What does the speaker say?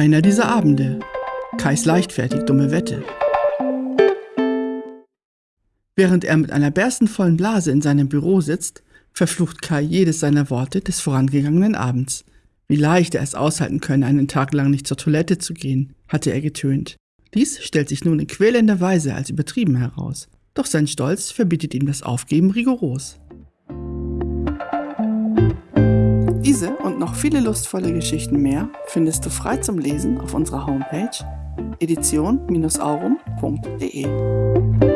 einer dieser Abende. Kais leichtfertig dumme Wette. Während er mit einer berstenvollen Blase in seinem Büro sitzt, verflucht Kai jedes seiner Worte des vorangegangenen Abends. Wie leicht er es aushalten könne, einen Tag lang nicht zur Toilette zu gehen, hatte er getönt. Dies stellt sich nun in quälender Weise als übertrieben heraus. Doch sein Stolz verbietet ihm das Aufgeben rigoros. Diese und noch viele lustvolle Geschichten mehr findest du frei zum Lesen auf unserer Homepage edition-aurum.de.